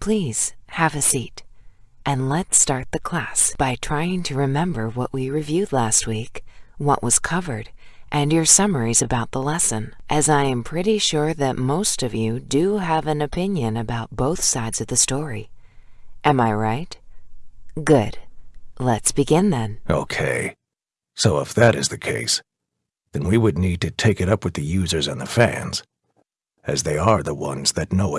Please have a seat. And let's start the class by trying to remember what we reviewed last week, what was covered, and your summaries about the lesson, as I am pretty sure that most of you do have an opinion about both sides of the story. Am I right? Good. Let's begin then. Okay. So if that is the case, then we would need to take it up with the users and the fans, as they are the ones that know it.